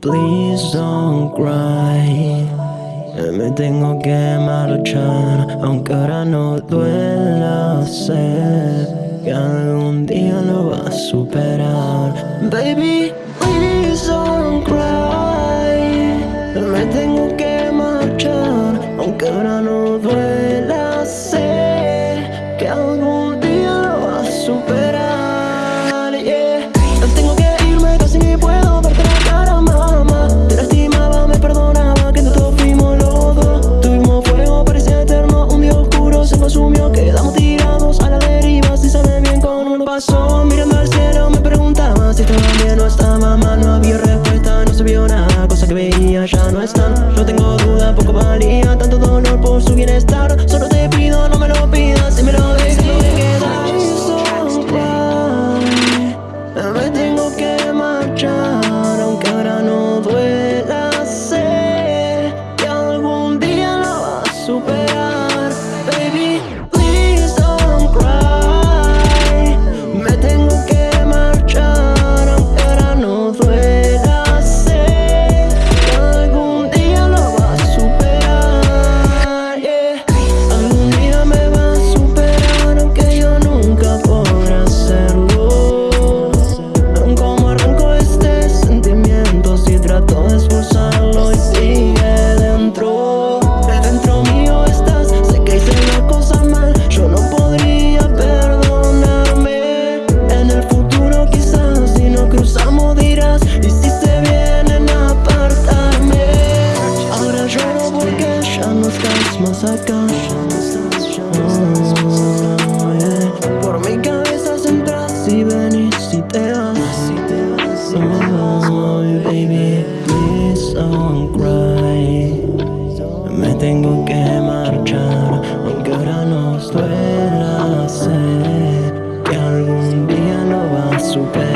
please don't cry. Me tengo que marchar, aunque ahora no duela Sé que algún día lo vas a superar. Baby al cielo, me preguntaba si estaba bien o estaba mal No había respuesta, no se vio nada, cosa que veía ya no están. Yo tengo duda, poco valía, tanto dolor por su bienestar. Ya no estás más acá. Oh, Por mi cabeza entras Si venís, si te vas. Oh, yeah, Baby, please don't cry. Me tengo que marchar Aunque ahora nos duela Sé que algún día no va a superar.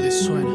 de suena.